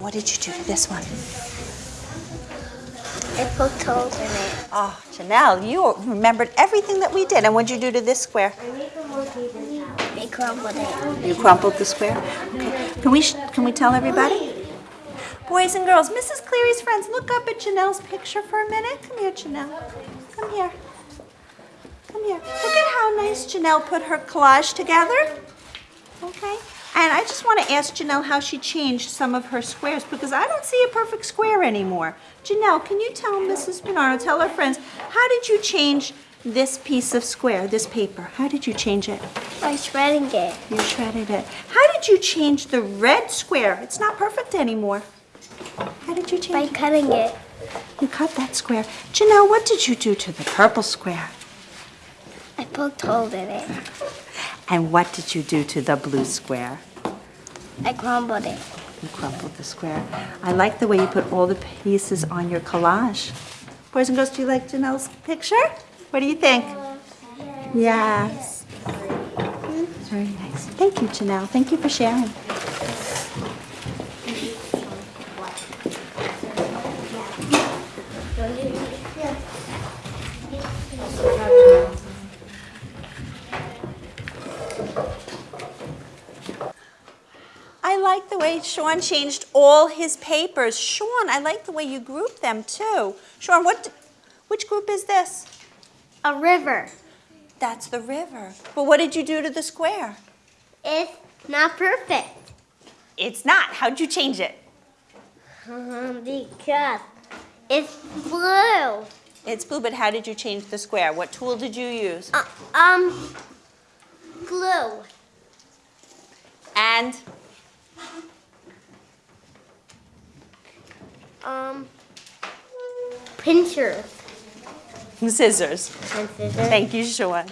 what did you do to this one? I poked holes in it. Ah, oh, Janelle, you remembered everything that we did. And what did you do to this square? I crumpled it. You crumpled the square? Okay. Can we, sh- can we tell everybody? Boys and girls, Mrs. Cleary's friends, look up at Janelle's picture for a minute. Come here, Janelle. Come here. Come here. Look at how nice Janelle put her collage together. Okay. And I just want to ask Janelle how she changed some of her squares because I don't see a perfect square anymore. Janelle, can you tell Mrs. Bernardo, tell her friends, how did you change this piece of square, this paper? How did you change it? By shredding it. You shredded it. How did you change the red square? It's not perfect anymore. How did you By change it? By cutting it. You cut that square. Janelle, what did you do to the purple square? I poked holes in it. And what did you do to the blue square? I crumbled it. You crumbled the square. I like the way you put all the pieces on your collage. Boys and girls, do you like Janelle's picture? What do you think? Yes. Very nice. Thank you, Janelle. Thank you for sharing. I like the way Sean changed all his papers. Sean, I like the way you grouped them too. Sean, what, which group is this? A river. That's the river. But what did you do to the square? It's not perfect. It's not. How'd you change it? Um, because it's blue. It's blue, but how did you change the square? What tool did you use? Uh, um, And Um, pinchers. scissors. And scissors. Thank you, Sean.